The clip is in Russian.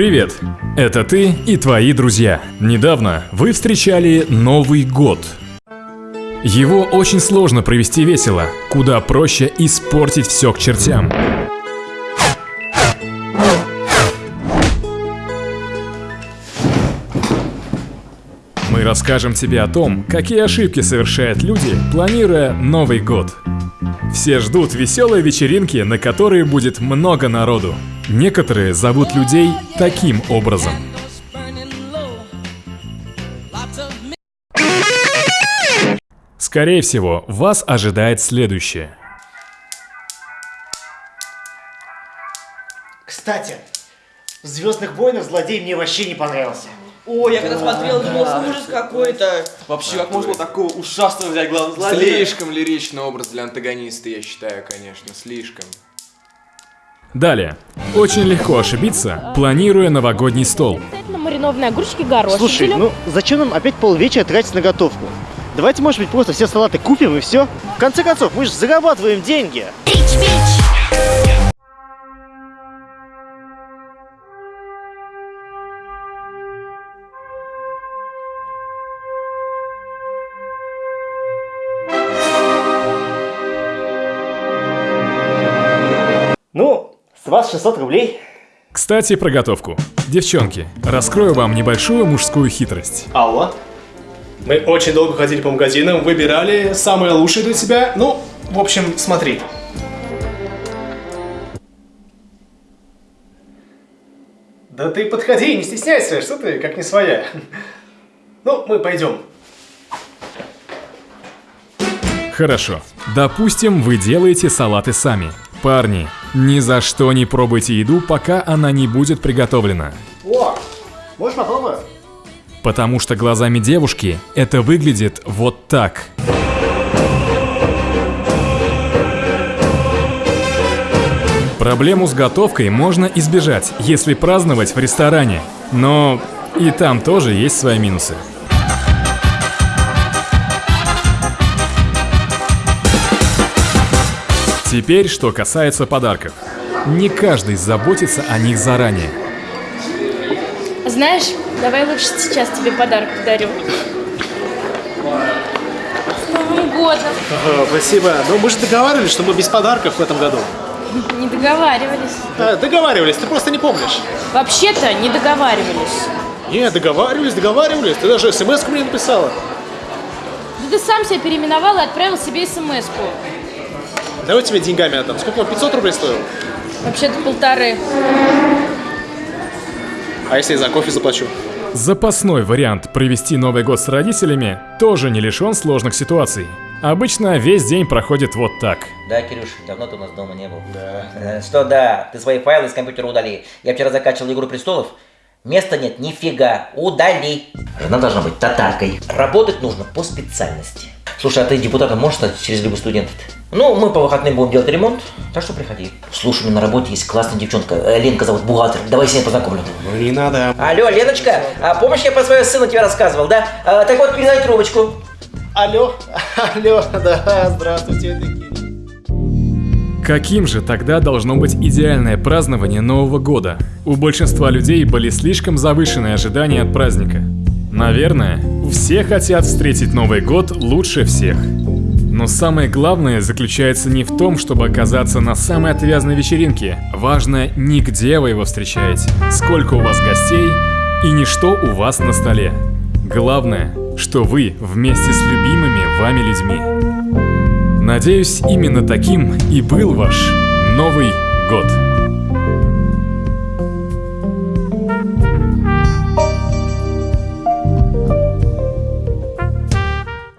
Привет! Это ты и твои друзья. Недавно вы встречали Новый год. Его очень сложно провести весело, куда проще испортить все к чертям. Мы расскажем тебе о том, какие ошибки совершают люди, планируя Новый год. Все ждут веселой вечеринки, на которой будет много народу. Некоторые зовут людей таким образом. Скорее всего, вас ожидает следующее. Кстати, в Звездных войнах злодей мне вообще не понравился. Ой, я когда смотрел, думал, ужас какой-то. Вообще, как можно такого ушастого взять главного злодея? Слишком лиричный образ для антагониста, я считаю, конечно, слишком. Далее. Очень легко ошибиться, планируя новогодний стол. Маринованные огурчики, горошек. Слушай, ну зачем нам опять полвечера тратить на готовку? Давайте, может быть, просто все салаты купим и все. В конце концов, мы же зарабатываем деньги. Ну, с вас 600 рублей. Кстати, про готовку. Девчонки, раскрою вам небольшую мужскую хитрость. Алло. Мы очень долго ходили по магазинам, выбирали самое лучшее для тебя. Ну, в общем, смотри. Да ты подходи, не стесняйся, что ты, как не своя. Ну, мы пойдем. Хорошо. Допустим, вы делаете салаты сами. Парни, ни за что не пробуйте еду, пока она не будет приготовлена. О, можешь попробовать? Потому что глазами девушки это выглядит вот так. Проблему с готовкой можно избежать, если праздновать в ресторане. Но и там тоже есть свои минусы. Теперь, что касается подарков. Не каждый заботится о них заранее. Знаешь, давай лучше сейчас тебе подарок подарю. С Новым годом! Ага, спасибо. Но мы же договаривались, что мы без подарков в этом году. Не договаривались. А, договаривались, ты просто не помнишь. Вообще-то не договаривались. Не, договаривались, договаривались. Ты даже смс мне написала. Да ты сам себя переименовал и отправил себе смс-ку. Давай тебе деньгами отдам. Сколько он, 500 рублей стоил? Вообще-то полторы. А если я за кофе заплачу? Запасной вариант провести Новый год с родителями тоже не лишен сложных ситуаций. Обычно весь день проходит вот так. Да, Кирюш, давно ты у нас дома не был. Да. Что да, ты свои файлы из компьютера удали. Я вчера закачивал Игру Престолов. Места нет, нифига, удали. Жена должна быть татаркой. Работать нужно по специальности. Слушай, а ты депутатом можешь стать через любой студент? Ну, мы по выходным будем делать ремонт, так что приходи. Слушай, у меня на работе есть классная девчонка, э, Ленка зовут, бухгалтер. Давай с ней познакомлю. Ну не надо. Алло, Леночка, а помнишь, я про своего сына тебе рассказывал, да? А, так вот, передай трубочку. Алло, алло, да, здравствуйте. Каким же тогда должно быть идеальное празднование Нового года? У большинства людей были слишком завышенные ожидания от праздника. Наверное, все хотят встретить Новый год лучше всех. Но самое главное заключается не в том, чтобы оказаться на самой отвязной вечеринке. Важно не где вы его встречаете, сколько у вас гостей и не что у вас на столе. Главное, что вы вместе с любимыми вами людьми. Надеюсь, именно таким и был ваш Новый год.